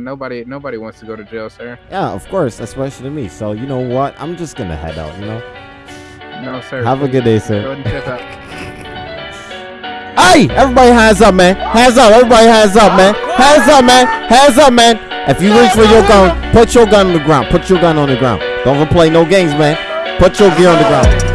nobody nobody wants to go to jail, sir. Yeah, of course, especially to me. So you know what? I'm just gonna head out. You know. No, sir. Have a good day, sir. ahead and check out. Hey, everybody hands up, man. Hands up, everybody hands up, man. Hands up, man. Hands up, man. If you reach for your gun, put your gun on the ground. Put your gun on the ground. Don't play no games, man. Put your gear on the ground.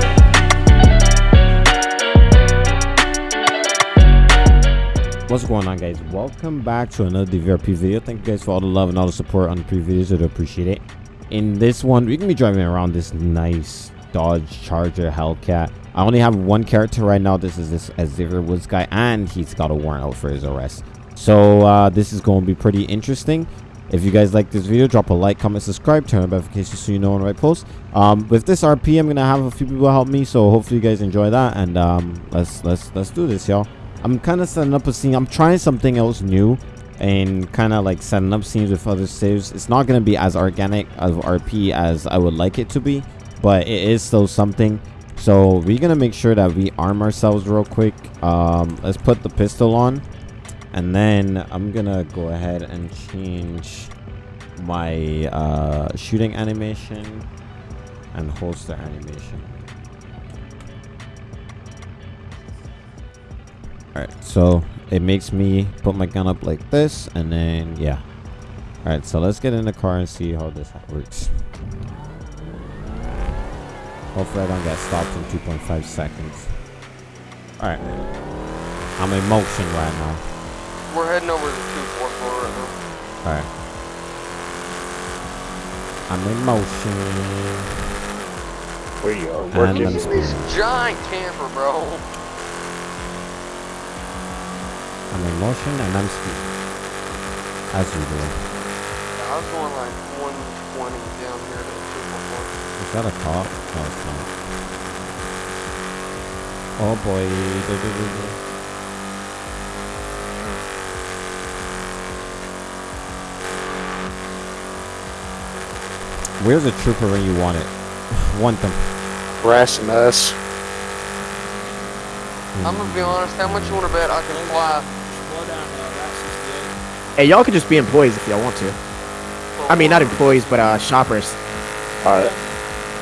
What's going on, guys? Welcome back to another DVRP video. Thank you guys for all the love and all the support on the previous videos. I appreciate it. In this one, we can be driving around this nice Dodge Charger Hellcat. I only have one character right now. This is this Xavier Woods guy, and he's got a warrant out for his arrest. So uh, this is going to be pretty interesting. If you guys like this video, drop a like, comment, subscribe, turn on notifications so you know when I post. Um, with this RP, I'm gonna have a few people help me, so hopefully you guys enjoy that. And um, let's let's let's do this, y'all. I'm kind of setting up a scene. I'm trying something else new, and kind of like setting up scenes with other saves. It's not gonna be as organic of RP as I would like it to be, but it is still something. So we're gonna make sure that we arm ourselves real quick. Um, let's put the pistol on and then I'm gonna go ahead and change my uh, shooting animation and holster animation. Alright, so it makes me put my gun up like this and then yeah. Alright, so let's get in the car and see how this works. Hopefully I don't get stopped in 2.5 seconds. Alright. I'm in motion right now. We're heading over to 244 right now. Alright. I'm in motion. We are And working. I'm This giant camper, bro. I'm in motion and I'm speeding. As usual. I was going like 120 down here to 244. Is that a cop? No, it's not. Oh boy. Du- du- du. Where's a trooper when you want it? want them. harassing us. Hmm. I'm gonna be honest, how much you wanna bet I can fly? Hey, y'all could just be employees if y'all want to. I mean, not employees, but uh, shoppers. All right.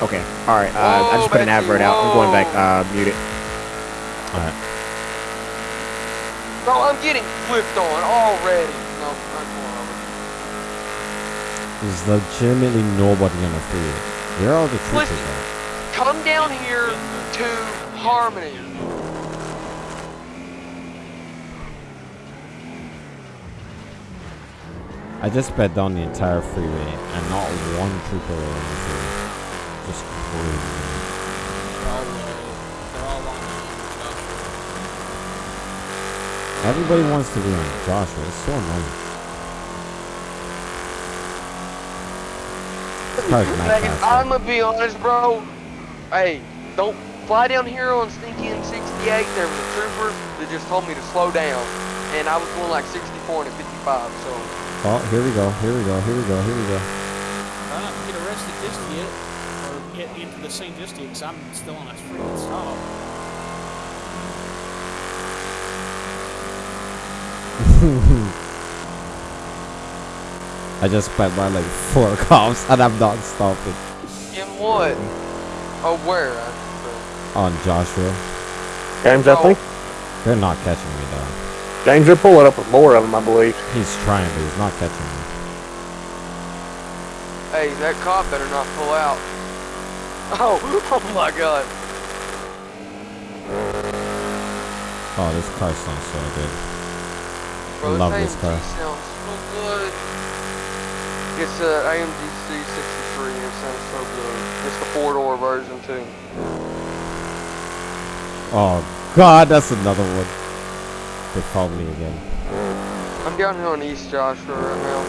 Okay. All right. Uh, I just put an Whoa, advert out. I'm going back. Uh, mute it. Alright. Bro, I'm getting flipped on already. No, I'm going over. There's legitimately nobody on the freeway. Where are all the troopers Listen. Come down here to Harmony. I just sped down the entire freeway and not one trooper on the freeway. Just crazy. man. Everybody wants to be on Joshua. It's so annoying. This car's not I'm gonna be honest, bro. Hey, don't fly down here on Stinky M68. There was a trooper that just told me to slow down, and I was going like 64 and a 55. So Oh, here we go. Here we go. Here we go. Here we go. Try not to get arrested just yet, or get into the scene just yet, because I'm still on a freaking stop. I just sped by like four cops and I'm not stopping. in what? Oh, where? On Joshua. James, I Oh. think. They're not catching me though. James, they're pulling up with more of them, I believe. He's trying, but he's not catching them. Hey, that cop better not pull out. Oh, oh my God. Oh, this car sounds so good. Bro, Love this this car. AMG sounds so good. It's uh, a AMG C63 and it sounds so good. It's the four-door version too. Oh God, that's another one. They called me again. I'm down here on East Joshua right now.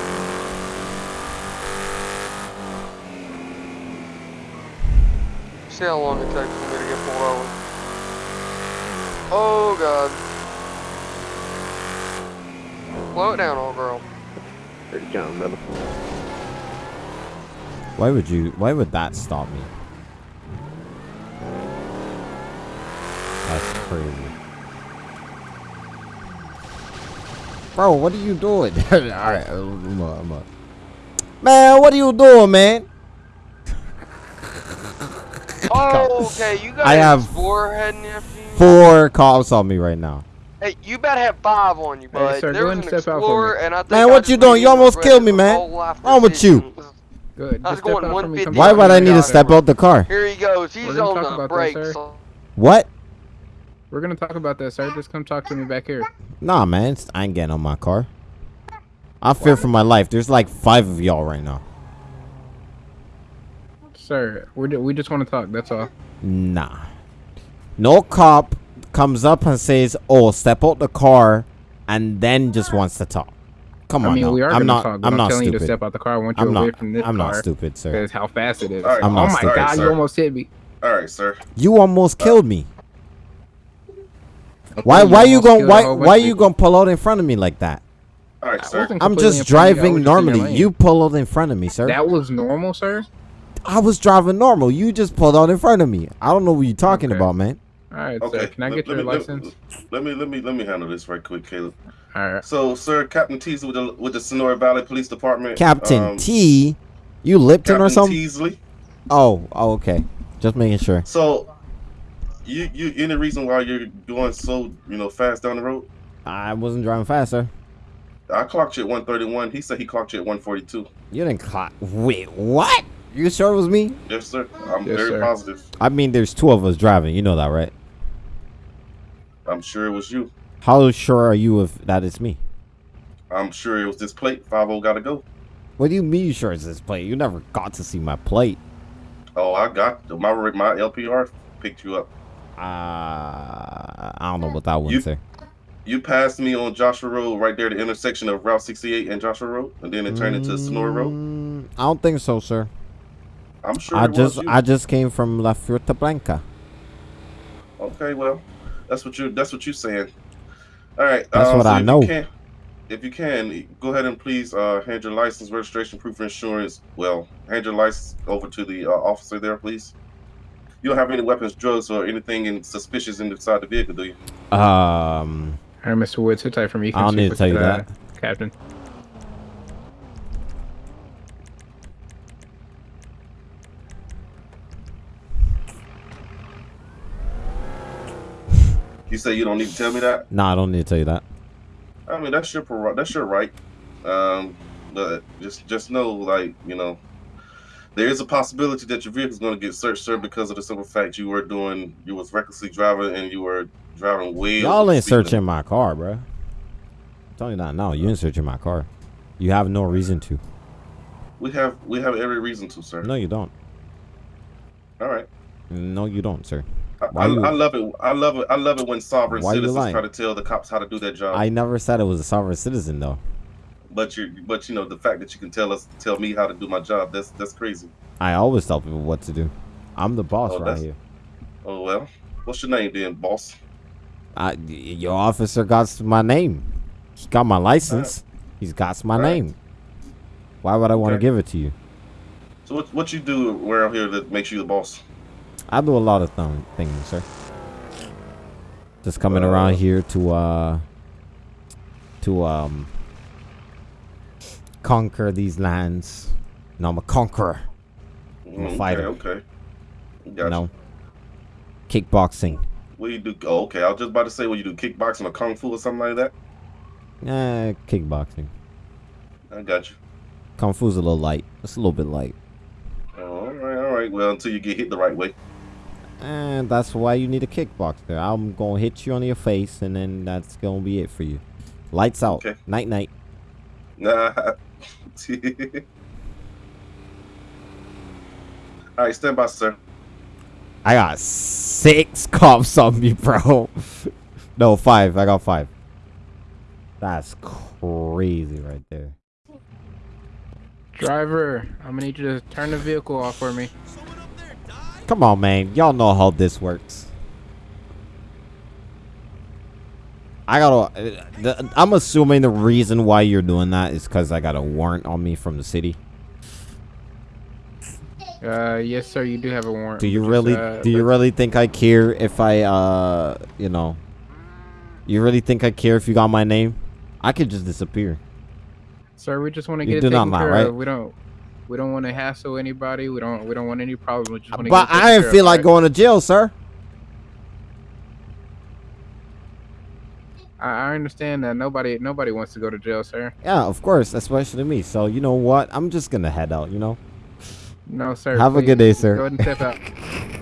See how long it takes for me to get pulled over. Oh God. Slow it down, old girl. Here you come, brother. Why would you? Why would that stop me? That's crazy. Bro, what are you doing? All right, uh, I'm up, I'm up. Man, what are you doing, man? Oh, okay. You got I have Explorer heading after you. Four cops on me right now. Hey, you better have five on you, bud. sir, there go was ahead an and step out for Explorer, me. and I think Man, I what just you doing? You almost killed me, man. whole life Wrong with you? decision. Good. I was going out for me. 150. Why would I need to step out the car? Here he goes. He's on the about brakes. sir. What? We're gonna talk about that, sir. Just come talk to me back here. Nah, man, it's- I ain't getting on my car. I fear for my life. There's like five of y'all right now. Sir, we we just want to talk. That's all. Nah. No cop comes up and says, "Oh, step out the car," and then just wants to talk. Come on, I on, mean, now. we are I'm not. talk. I'm I'm, not telling you to stupid. step out the car. I want you I'm away not. from this I'm car. not stupid, sir. Because how fast it is. All right. I'm oh not my stupid, god, sir. you almost hit me. All right, sir. You almost uh, killed me. Okay, Why? Why you almost going? killed Why? Why of you people. gonna pull out in front of me like that? All right, sir. I'm just in you. Driving just normally. You pull out in front of me, sir. That was normal, sir. I was driving normal. You just pulled out in front of me. I don't know what you're talking Okay. about, man. All right, Okay. sir. Can I let- get let your me- license? Let me let me let me handle this right quick, Caleb. All right. So, sir, Captain Teasley with the with the Sonora Valley Police Department. Captain um, T, you Lipton Captain or something? Teasley. Oh, oh, okay. Just making sure. So, you you any reason why you're going so you know fast down the road? I wasn't driving fast, sir. I clocked you at 131. He said he clocked you at 142. You didn't clock. Wait, what? You sure it was me? Yes, sir. I'm Yes, very sir. positive. I mean, there's two of us driving. You know that, right? I'm sure it was you. How sure are you of that it's me? I'm sure it was this plate. 50 gotta go. What do you mean you sure it's this plate? You never got to see my plate. Oh, I got my my LPR picked you up. Uh, I don't know what that one You- say. You passed me on Joshua Road right there, the intersection of Route 68 and Joshua Road, and then it turned into Senora Road. Mm, I don't think so, sir. I'm sure I it just was you. I just came from La Fruta Blanca. Okay, well, that's what you that's what you're saying. All right. That's uh, what so I if you know. can- if you can, go ahead and please uh, hand your license, registration, proof of insurance. Well, hand your license over to the uh, officer there, please. You don't have any weapons, drugs, or anything in, suspicious inside the vehicle, do you? Um, All right, Mr. Woods, sit tight for me. I don't need to tell you uh, that. Captain. You say you don't need to tell me that. nah, I don't need to tell you that. I mean, that's your that's your right. Um, but just just know, like you know, there is a possibility that your vehicle is going to get searched, sir, because of the simple fact you were doing you was recklessly driving and you were driving way. Y'all ain't searching my car, bro. I'm telling you that now. You ain't searching my car. You have no reason to. We have we have every reason to, sir. No, you don't. All right. No, you don't, sir. I, you- I love it. I love it. I love it when sovereign citizens try to tell the cops how to do their job. I never said it was a sovereign citizen, though. But you, but you know, the fact that you can tell us, tell me how to do my job, that's that's crazy. I always tell people what to do. I'm the boss Oh, right here. Oh well, what's your name then, boss? I, your officer got my name. He got my license. He's got my Right. name. Why would I want to give it to you? So what what you do around here that makes you the boss? I do a lot of th- things, sir. Just coming Uh, around here to uh to um conquer these lands. No, I'm a conqueror. I'm a fighter. Okay, okay. You know, kickboxing. What do you do? Oh, okay. I was just about to say, what you do, kickboxing or kung fu or something like that. Eh, kickboxing. I got you. Kung Fu's a little light. It's a little bit light. Oh, all right, all right. Well, until you get hit the right way. And that's why you need a kickboxer. I'm gonna hit you on your face, and then that's gonna be it for you. Lights out. Okay. Night night. Nah. all right, stand by, sir. I got six cops on me, bro. no, five. I got five. That's crazy right there. Driver, I'm gonna need you to turn the vehicle off for me. Come on, man. Y'all know how this works. I gotta. uh, The, I'm assuming the reason why you're doing that is because I got a warrant on me from the city. Uh, yes, sir. You do have a warrant. Do you really? uh, do you really think I care if I, uh, you know? You really think I care if you got my name? I could just disappear. Sir, we just want to You get do not taken mind, care right? of. We don't. We don't want to hassle anybody. We don't. We don't want any problems. We just want to But I didn't feel like of, going to jail, sir. I, I understand that nobody nobody wants to go to jail, sir. Yeah, of course, especially me. So you know what? I'm just gonna head out. You know. No, sir. Have a good day, sir. Go ahead and step out.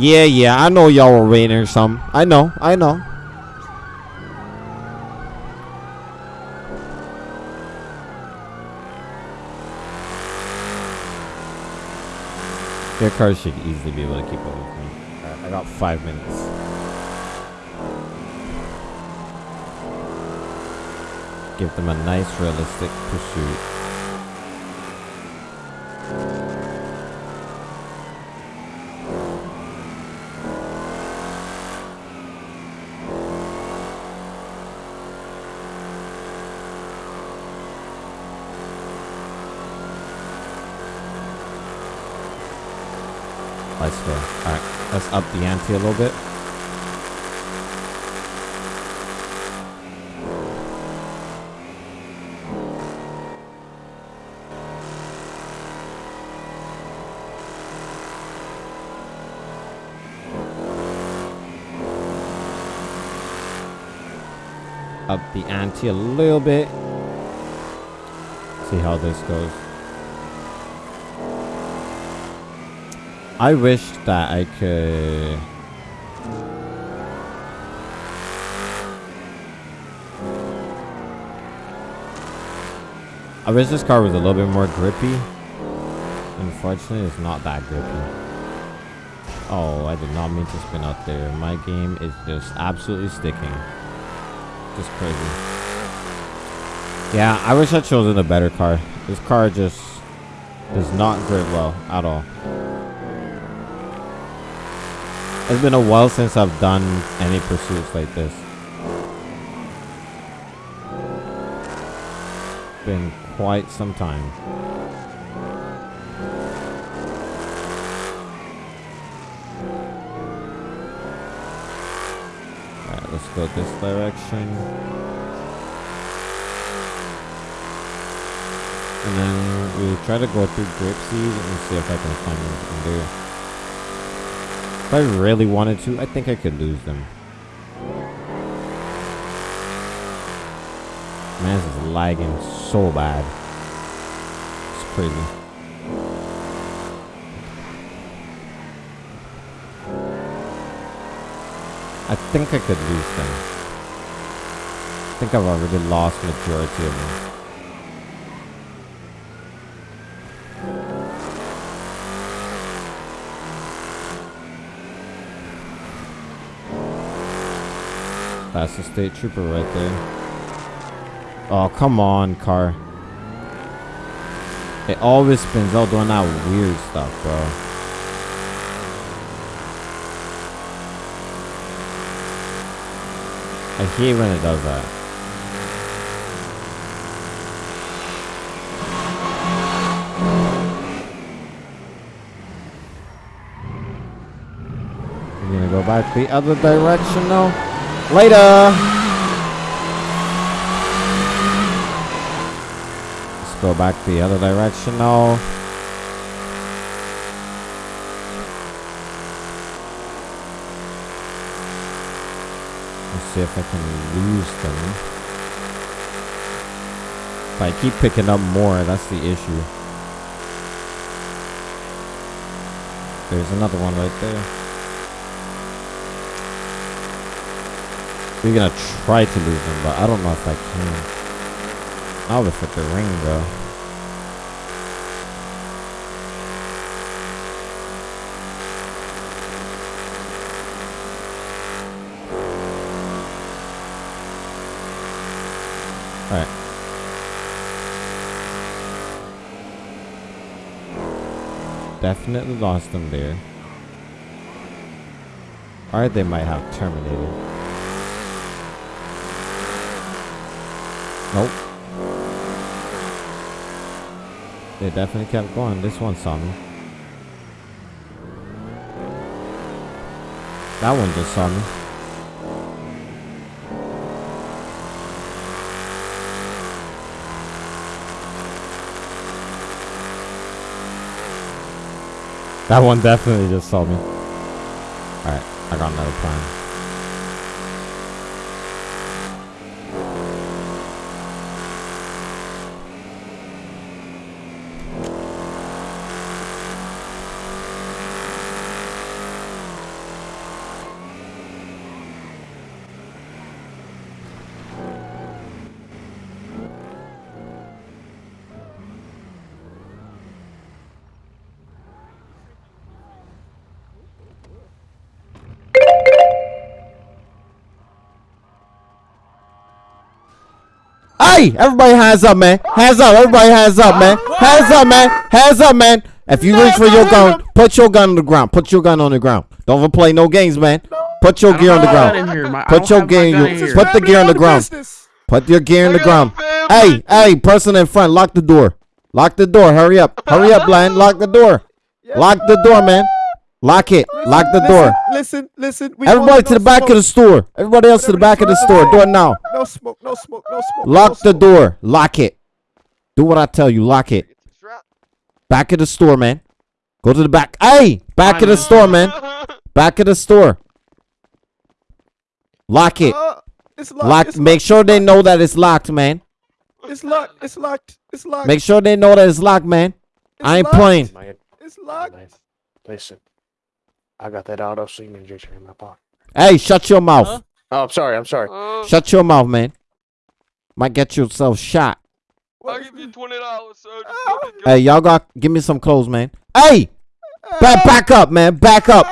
Yeah, yeah, I know y'all were waiting or some. I know, I know. Their car should easily be able to keep up with me. Alright, I got five minutes. Give them a nice, realistic pursuit. Let's go. Alright, let's up the ante a little bit. Up the ante a little bit. See how this goes. I wish that I could. I wish this car was a little bit more grippy. Unfortunately, it's not that grippy. Oh, I did not mean to spin out there. My game is just absolutely sticking. Just crazy. Yeah, I wish I'd chosen a better car. This car just does not grip well at all. It's been a while since I've done any pursuits like this. Been quite some time. Alright, let's go this direction. And then we try to go through Grapeseed and see if I can find anything there. If I really wanted to, I think I could lose them. Man, this is lagging so bad. It's crazy. I think I could lose them. I think I've already lost majority of them. That's the state trooper right there. Oh, come on, car. It always spins out doing that weird stuff, bro. I hate when it does that. I'm gonna go back the other direction now. Later! Let's go back the other direction now. Let's see if I can lose them. If I keep picking up more, that's the issue. There's another one right there. We're gonna try to lose them, but I don't know if I can. I'll hit the ring though. Alright. definitely lost them there. Or they might have terminated. Nope. They definitely kept going. This one saw me. That one just saw me. That one definitely just saw me. Alright, I got another plan. Hey, everybody hands up, man. Hands up, everybody hands up, man. Hands up, man. Hands up, man. If you reach for your gun, put your gun on the ground. Put your gun on the ground. Don't ever play no games, man. Put your gear on the ground. Put your gear. Put the gear on the ground. Put your gear on the ground. Hey, hey, person in front, lock the door. Lock the door. Hurry up. Hurry up, Bland. Lock the door. Lock the door, man. Lock it. Lock the door. Listen, listen. we Everybody want to the no back of the store. Everybody else to the back of the store. Do it now. No smoke, no smoke, no smoke. no Lock the smoke. door. Lock it. Do what I tell you. Lock it. Back of the store, man. Go to the back. Hey, back of the store, man. Back of the store. Lock it. Uh, it's locked. Lock. it's Make locked, sure they know that it's locked, man. It's locked. It's locked. It's locked. Make sure they know that it's locked, man. It's I ain't locked. playing. It's locked. listen. I got that auto semen injection in my pocket. Hey, shut your mouth. Huh? Oh, I'm sorry. I'm sorry. Uh, Shut your mouth, man. Might get yourself shot. I'll give you twenty dollars, sir. Just Ah. let me go. Hey, y'all got give me some clothes, man. Hey, back back up, man. Back up.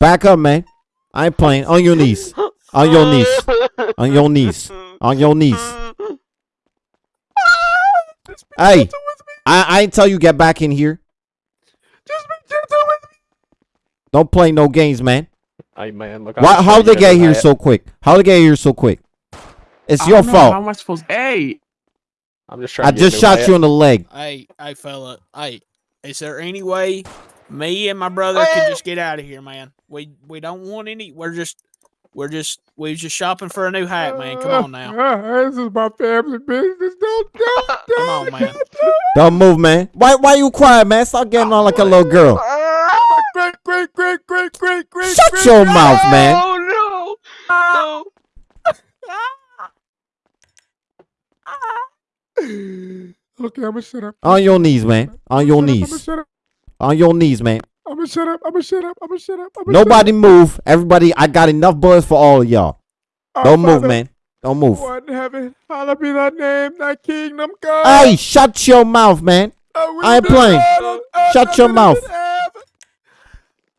Back up, man. I ain't playing. On your knees. On your knees. On your knees. On your knees. Hey, I, I ain't tell you get back in here. Just be gentle with me. Don't play no games, man. Hey, man, look. Why, how show they get here tonight. so quick? How they get here so quick? It's I your don't How fault. am I supposed? Hey, I'm just trying I to just shot hat. you in the leg. Hey, hey, fella. Hey, is there any way me and my brother can just get out of here, man? We we don't want any. We're just we're just we just shopping for a new hat, man. Come on now. Uh, this is my family business. Don't, don't, Come don't. on, man. Don't move, man. Why why you crying, man? Stop getting on like a little girl. Great, great, great, great, great, great. Shut great, your great- mouth, man. Oh no! No! Okay, I'm gonna shut up. On your knees, man. On your I'm knees. shut up. On your knees, man. I'm gonna shut up. I'm gonna shut up. I'm gonna shut up. I'm gonna Nobody move. Everybody, I got enough bullets for all of y'all. Don't Our move, man. Don't move. who art in heaven, hallowed be thy name, thy kingdom come. Hey, shut your mouth, man. I ain't playing. done on earth Shut your mouth.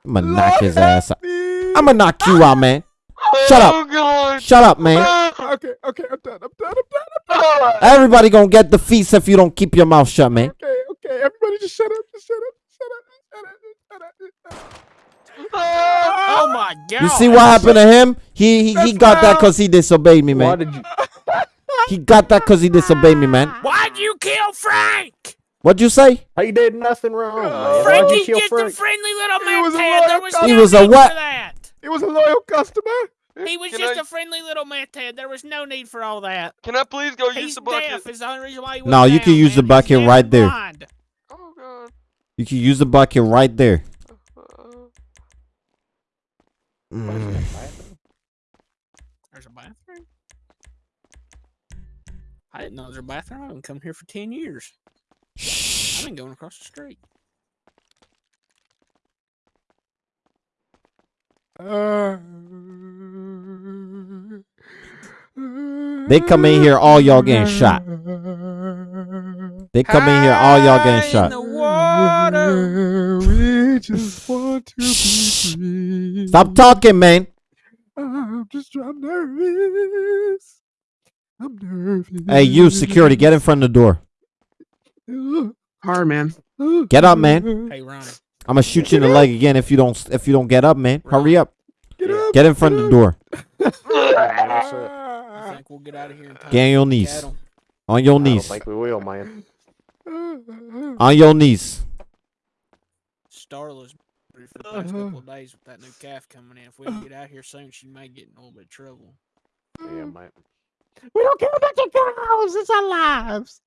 I'm gonna knock his ass out. I'm gonna knock you out, man. Shut up. Oh Shut up, man. Ah, okay, okay, I'm done. I'm done. I'm done. Done. Ah. Everybody gonna get the feast if you don't keep your mouth shut, man. Okay, okay. Everybody just shut up. Just. Shut up. Shut up. Shut up. Shut up. Oh my god! You see what happened to him? He he, he That's got that cause he disobeyed me, Why man. did you? He got that cause he disobeyed me, man. Why'd you kill Frank? What'd you say? He did nothing wrong. man. Why'd you Frankie's kill just a Frank? friendly little He man. was a Ted. There loyal was customer. He was a what? He was a loyal customer. He was Can just I- a friendly little meth head. There was no need for all that. Can I please go use the bucket? deaf. Is the only reason why he No, went you can use the man. He's bucket deaf right there. blind. Oh God! You can use the bucket right there. Mm. There's a bathroom. I didn't know there was a bathroom. I've been come here for ten years. I've Shh. been going across the street. Uh, They come in here, all y'all getting shot. They come in here, all y'all getting shot. Stop talking, man. I'm just I'm nervous. I'm nervous. Hey, you security, get in front of the door. Hard man. Get up, man. Hey, Ronnie. I'm gonna shoot you in the leg again if you don't if you don't get up, man. Hurry up. Get up. Get in front of the door. I think we'll get out of here. Get on your knees. On your I don't knees. think we will, man. On your knees. Starla's for the past couple of uh-huh. days with that new calf coming in. If we don't get out here soon, she may get in a little bit of trouble. Yeah, mm. man. We don't care about your cows. It's our lives.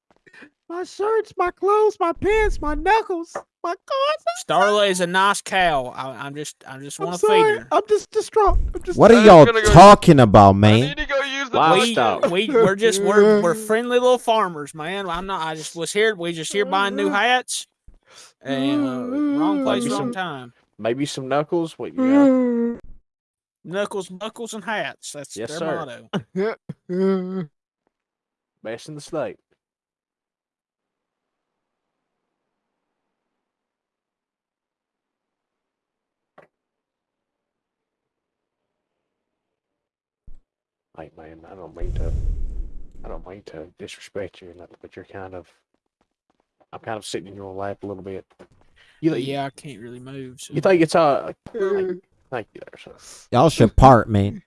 My shirts, my clothes, my pants, my knuckles, my cards. Starla is a nice cow. I, I'm just, I just I'm want to feed her. I'm just distraught. I'm just. What are y'all gonna go- talking about, I man? need to go use the Wow. We, we, we're just, we're, we're friendly little farmers, man. I'm not. I just was here. We just here buying new hats. And uh, wrong place, Maybe wrong mm-hmm. time. Maybe some knuckles. What you got? Mm. Knuckles, buckles, and hats. That's Yes, their sir. motto. Best in the state. Hey man, I don't mean to I don't mean to disrespect you or nothing, but you're kind of I'm kind of sitting in your lap a little bit. You, But you, yeah, I can't really move. So. you think it's uh thank you there, sir. Y'all should part, man.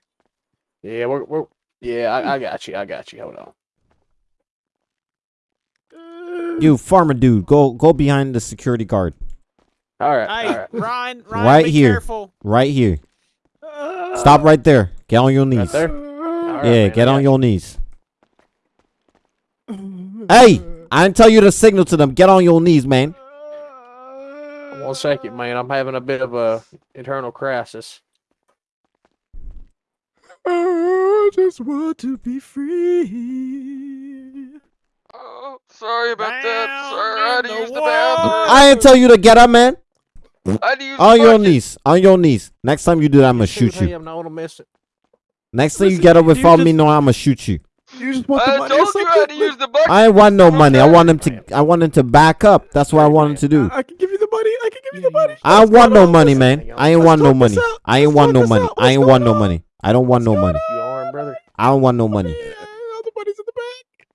Yeah, we're we're yeah, I, I got you, I got you. Hold on. You farmer dude, go go behind the security guard. All right, Hey, all right. Ryan, Ryan, Right be here. careful. Right here. Stop right there. Get on your knees. there. All right, Yeah, man, get on you. your knees. Hey, I didn't tell you to signal to them. Get on your knees, man. One second, man. I'm having a bit of a internal crisis. I just want to be free. Oh, sorry about that, Down sir. I had to in the use the bathroom. I didn't tell you to get up, man. I had to On your knees. On your knees. Next time you do that, I'm gonna Shoot shoot you. him, no one will miss it. Next time you get up you without me just- knowing, I'm gonna shoot you. You just want the I money or told you I had to use the bucket. I ain't want no money. I want him to. I want him to back up. That's what I want him to do. I, I can give you the money. I can give you the money. I What's want no on? money, man. I ain't want no money. I ain't want no money. I ain't want no money. I don't want no money. You are, brother. I don't want no money. Yeah, all the money's in the bank.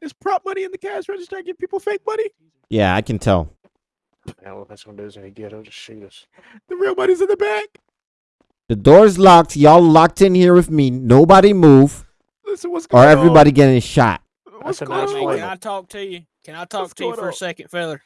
There's prop money in the cash register. I give people fake money. Yeah, I can tell. I don't know if that's gonna do us any good. He'll just shoot us. The real money's in the bank. The door's locked. Y'all locked in here with me. Nobody move, Listen, what's going or on? everybody getting shot. What's That's a going nice on? plan. can I talk to you? Can I talk What's to you going for a second, fella?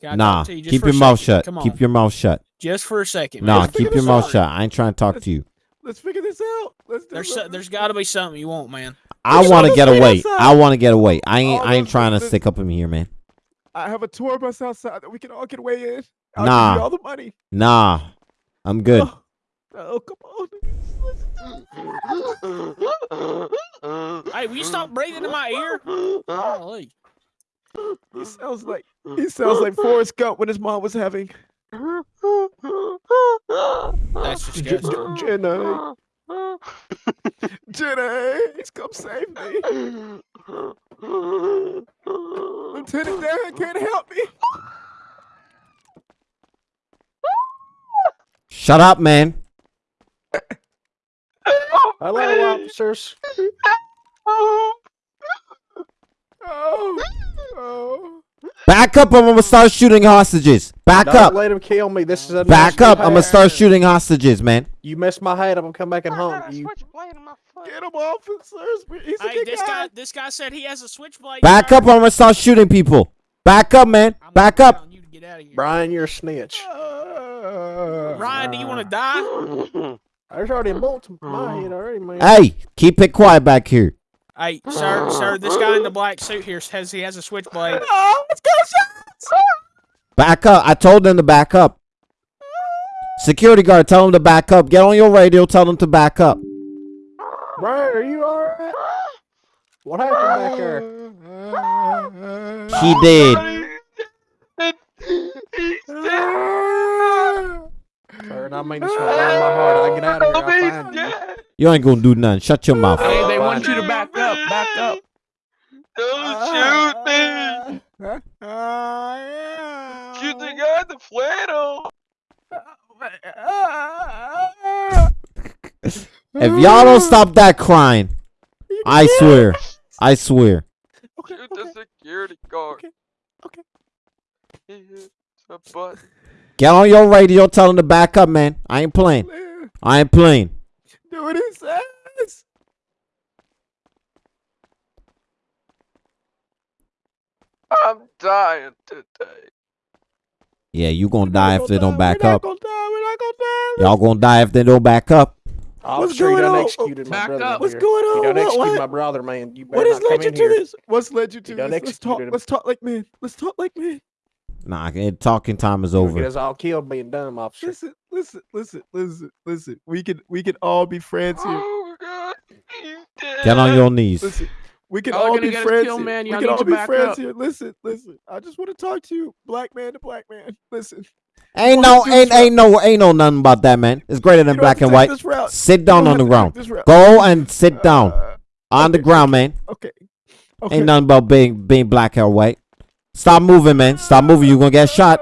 Can I Nah, talk to you just keep your mouth shut. Come on. Keep your mouth shut. just for a second. Nah. Let's keep your mouth out. shut. I ain't trying to talk Let's- to you. Let's figure this out. Let's do There's so, there's got to be something you want, man. I want to get away. outside. I want to get away. I ain't. All I ain't trying to those- stick up in here, man. I have a tour bus outside that we can all get away in. I'll Nah. give you all the money. Nah, I'm good. Oh, oh, come on. Hey, will you stop breathing in my ear? Golly. He sounds like he sounds like Forrest Gump when his mom was having That's J- disgusting. J- Jenna. Jenna, please come save me. Lieutenant Dan can't help me. Shut up, man. Hello, officers. Oh, oh. Back up. I'm gonna start shooting hostages. Back Don't up. let him kill me. This is a Back national up. I'm gonna start shooting hostages, man. You messed my head up. I'm gonna come back and hunt you. Get him, officers. He's a Hey, good this guy. guy, this guy said he has a switchblade. Back sir. up. I'm gonna start shooting people. Back up, man. I'm Back up. you to get out of here. Brian, you're a snitch. Uh, Ryan, do you want to die? There's already a bullet to my head already, man. Hey, keep it quiet back here. Hey, sir, sir, this guy in the black suit here says he has a switchblade. Oh, let's go, shots. Back up. I told them to back up. Security guard, tell them to back up. Get on your radio. Tell them to back up. Brian, are you alright? What happened back there? He did. Sir, I mean this from the my heart. I get out of here. I'll find you. You ain't gonna do nothing. Shut your mouth. Hey, they want you to back up, back up. Don't ah, shoot me! Shoot the guy in the flannel! If y'all don't stop that crying, I swear. I swear. Okay, Shoot the security guard. Okay. It's a butt. Get on your radio, tell him to back up, man. I ain't playing. I ain't playing. do what he says. I'm dying today. Yeah, you gonna We're die if they don't back up. gonna die, We're not gonna. Y'all gonna die if they don't back up. Officer, going you done on? executed my Back brother. up. What's here. going You on? done What- executed what- my brother, man. You better What has led you to here. this? What's led you to You this? Let's talk. him. Let's talk like men. Let's talk like men. Nah, it, talking time is You're gonna Get over. us all killed being dumb, officer. Listen, listen, listen, listen, listen. We can we can all be friends here. Oh my god. He's dead. Get on your knees. Listen, we can Y'all all be friends killed, here. man. We can all be friends up. here. Listen, listen. I just want to talk to you, black man to black man. Listen. Ain't no, don't have to do ain't, ain't no, ain't no nothing about that, man. It's greater than black and white. Sit down on the have to take ground. Go and sit down Uh, on the ground, man. Okay. Okay. Ain't nothing about being being black or white. Stop moving, man. Stop moving. You're gonna get shot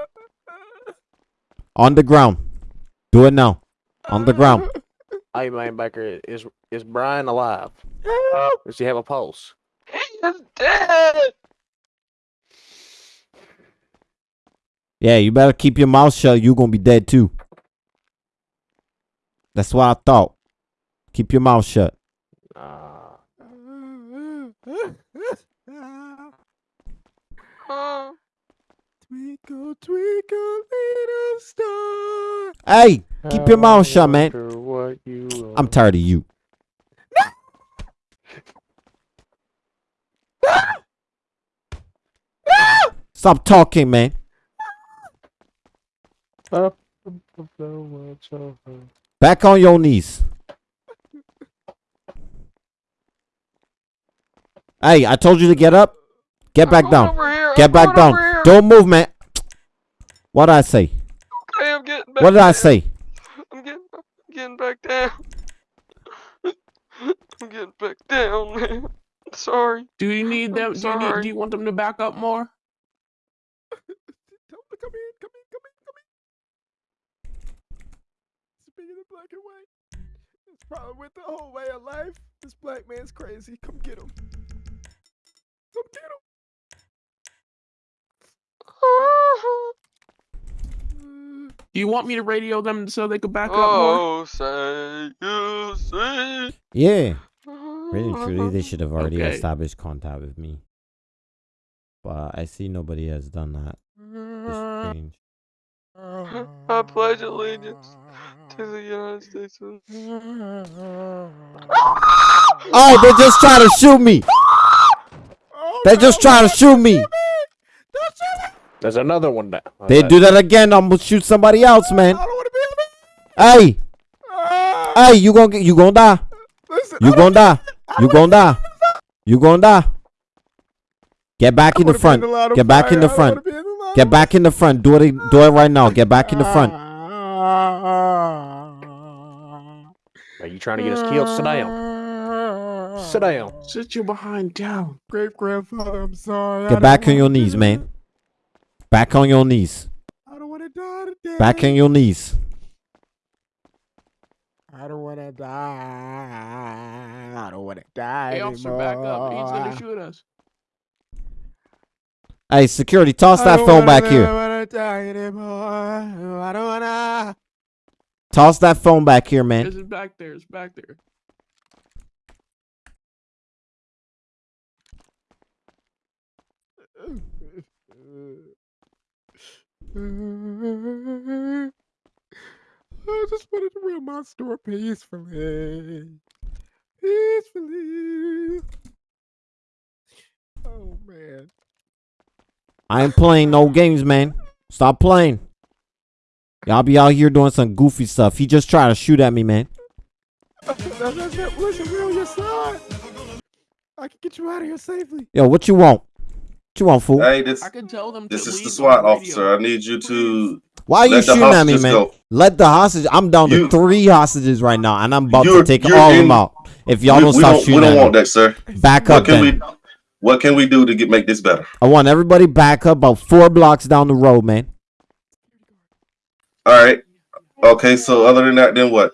on the ground. Do it now. On the ground. Hey, man, Baker, is is Brian alive? Does he have a pulse? He's dead. Yeah, you better keep your mouth shut. You're gonna be dead too. That's what I thought. Keep your mouth shut. Uh, Oh, Twinkle, twinkle, little star. Hey, keep your mouth shut, man. wonder What you I'm tired of you. Stop talking, man. Up above the world so high. Back on your knees. Hey, I told you to get up. Get back down. Get I'm back down. Don't move, man. What did I say? Okay, I'm getting back What did I down. say? I'm getting, I'm getting back down. I'm getting back down, man. Sorry. Do you need them? Do you, need, sorry. do you want them to back up more? Tell him to come in, come in, come in, come in. Speaking of black and white, it's probably with the whole way of life. This black man's crazy. Come get him. Come get him. Do you want me to radio them so they could back up more? oh, say you see. Yeah. Really, truly, they should have already Okay. established contact with me. But I see nobody has done that. It's strange. I pledge allegiance to the United States of Oh, they're just trying to shoot me. Oh, They just trying to shoot me. Don't shoot me. There's another one down. They do that again. I'm gonna shoot somebody else, I man. don't want to be on Hey, it. Ah, hey, you gonna get, you gonna die. listen, You I gonna die. You gonna die. You gonna die. Get back in the front. Get back in the front. wanna be in the line Get back in the front. Do it. Do it right now. Get back in the front. Are you trying to get us killed? Sit down. Sit down. Sit your behind down. Great grandfather, I'm sorry. Get back on your knees, man. Back on your knees. I don't want to die today. Back on your knees. I don't want to die. I don't want to die Hey, officer, back up. He's gonna shoot us. Hey, security, toss that phone back here. I don't wanna die anymore. I don't wanna. Toss that phone back here, man. This is back there. It's back there. Mm-hmm. I just wanted to run my store peacefully. Peacefully. Oh man. I ain't playing no games, man. Stop playing. Y'all be out here doing some goofy stuff. He just tried to shoot at me, man. That's, that's it. Listen, we're on your side. I can get you out of here safely. Yo, what you want? What you want, fool? Hey, this I can tell them. this to is the SWAT on officer. I need you to Why are you shooting at me, man? go. Let the hostage. I'm down to three hostages right now, and I'm about to take you're all of them out. If y'all we, don't stop don't, we don't at want me, that, sir. back What up can then. we what can we do to get make this better? I want everybody back up about four blocks down the road, man. All right. Okay, so other than that, then what?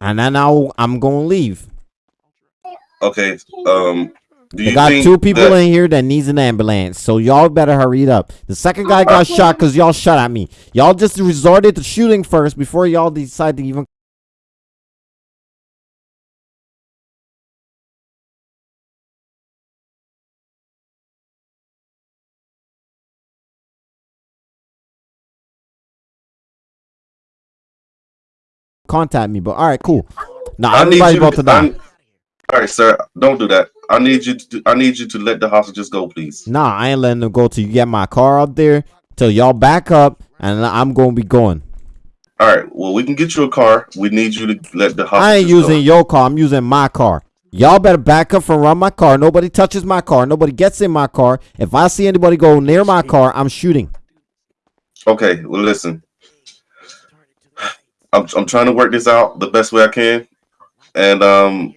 And then I'll, I'm gonna leave. Okay. Um Do They got two people that- in here that needs an ambulance, so y'all better hurry it up. The second guy got shot because y'all shot at me. Y'all just resorted to shooting first before y'all decide to even. Contact me, but all right, cool. Now I need everybody about to. to die. All right, sir. Don't do that. I need you to. I need you to let the hostages go, please. Nah, I ain't letting them go till you get my car out there. Till y'all back up, and I'm gonna be going. All right. Well, we can get you a car. We need you to let the hostages go. I ain't go. using your car. I'm using my car. Y'all better back up from around my car. Nobody touches my car. Nobody gets in my car. If I see anybody go near my car, I'm shooting. Okay. Well, listen. I'm I'm trying to work this out the best way I can, and um,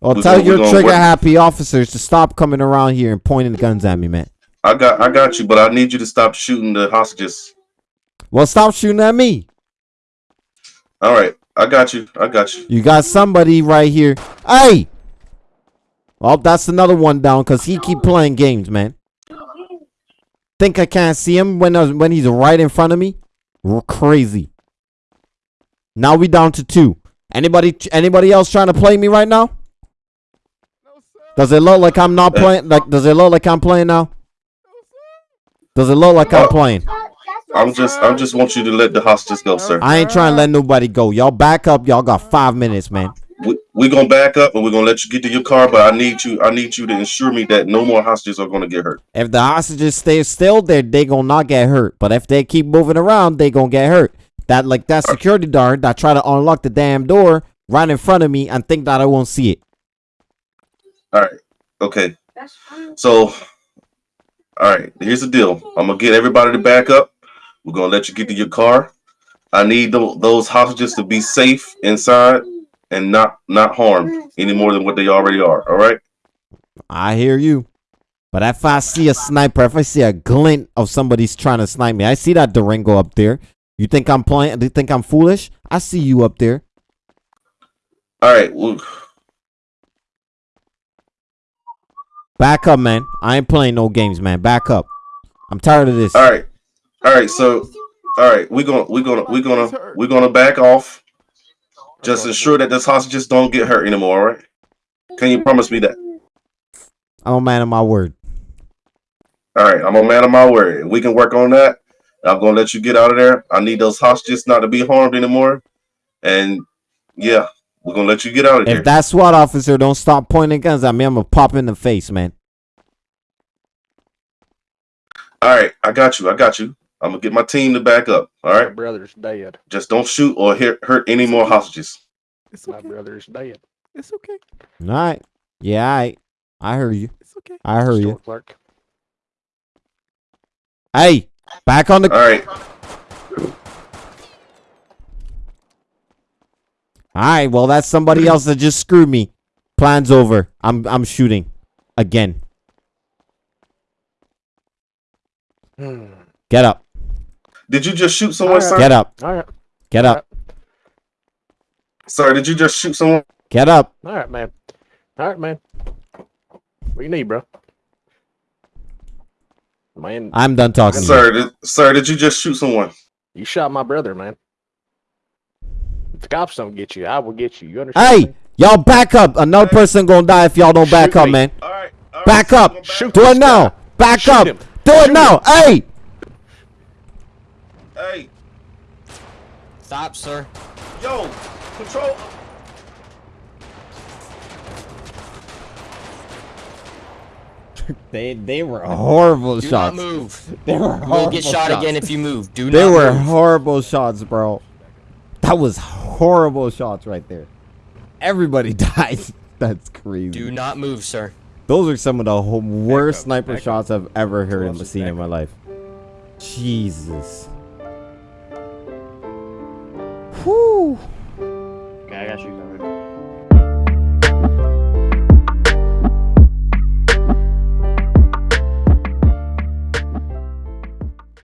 We tell gonna- your trigger work- happy officers to stop coming around here and pointing guns at me, man. I got I got you, but I need you to stop shooting the hostages. Well, stop shooting at me. All right. I got you. I got you. You got somebody right here. Hey. Well, that's another one down because he keep playing games, man. Think I can't see him when uh, when he's right in front of me? R- crazy. Now we down to two. Anybody anybody else trying to play me right now? Does it look like I'm not uh, playing? Like, does it look like I'm playing now? Does it look like I'm playing? I'm just I'm just want you to let the hostages go, sir. I ain't trying to let nobody go. Y'all back up. Y'all got five minutes, man. we we gonna back up and we're gonna let you get to your car, but I need you I need you to ensure me that no more hostages are gonna get hurt. If the hostages stay still, they they gonna not get hurt. But if they keep moving around, they gonna get hurt. That like that security guard that try to unlock the damn door right in front of me and think that I won't see it. All right. Okay. So all right, here's the deal. I'm gonna get everybody to back up. We're gonna let you get to your car. I need tho- those hostages to be safe inside and not not harmed any more than what they already are. All right. I hear you. But if I see a sniper, if I see a glint of somebody's trying to snipe me, I see that Durango up there. You think I'm playing? Do you think I'm foolish? I see you up there. All right. Well, Back up, man. I ain't playing no games, man. Back up. I'm tired of this. all right. All right. So all right, we're gonna we're gonna we're gonna we're gonna back off. Just ensure that this hostages don't get hurt anymore. All right. Can you promise me that? I'm a man of my word. All right, I'm a man of my word. We can work on that. I'm gonna let you get out of there. I need those hostages not to be harmed anymore. And yeah, we're gonna let you get out of If here. If that SWAT officer don't stop pointing guns at me, I'm gonna pop in the face, man. All right, I got you. I got you. I'm gonna get my team to back up. All right, My brother's dead. just don't shoot or hit, hurt any more hostages. It's My brother's dead. It's okay. All right. Yeah, I, I heard you. It's okay. I heard you. Store clerk. Hey, back on the. All right, All right. Well, that's somebody else that just screwed me. Plan's over. I'm I'm shooting again. Hmm. Get up. did you just shoot someone, All right. sir? Get up. All right. Get up. Sir, did you just shoot someone? Get up. All right, man. All right, man. What you need, bro? Man, I'm done talking. to you. Sir, did, sir, did you just shoot someone? you shot my brother, man. If the cops don't get you, I will get you. You understand? Hey, y'all back up. Another person gonna die if y'all don't back Shoot up, me. man. All right, all right, Back up. we're Shoot Do this it now. guy. Back Shoot up. him. Do it Shoot now. Hey. Hey, Stop, sir. yo, control. They they were horrible Do shots. not move. They were horrible. You will get shot shots. again if you move. Do They not were move. horrible shots, bro. That was horrible shots right there. Everybody dies. That's crazy. Do not move, sir. Those are some of the ho- worst up, sniper back shots I've ever heard and seen in my life. Jesus. Whew. Okay, I got you covered.